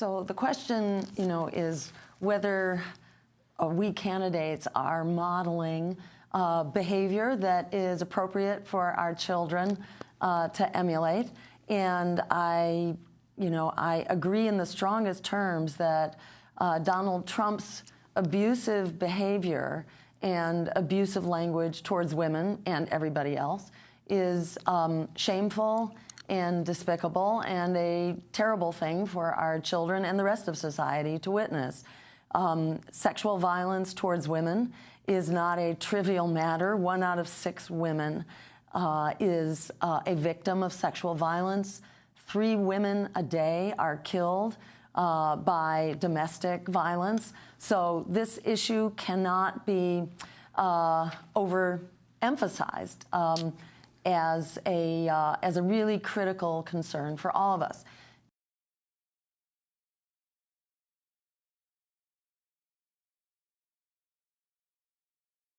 So the question, you know, is whether uh, we candidates are modeling uh, behavior that is appropriate for our children uh, to emulate. And I, you know, I agree in the strongest terms that uh, Donald Trump's abusive behavior and abusive language towards women and everybody else is um, shameful and despicable and a terrible thing for our children and the rest of society to witness. Um, sexual violence towards women is not a trivial matter. One out of six women uh, is uh, a victim of sexual violence. Three women a day are killed uh, by domestic violence. So this issue cannot be uh, overemphasized um, as, a, uh, as a really critical concern for all of us.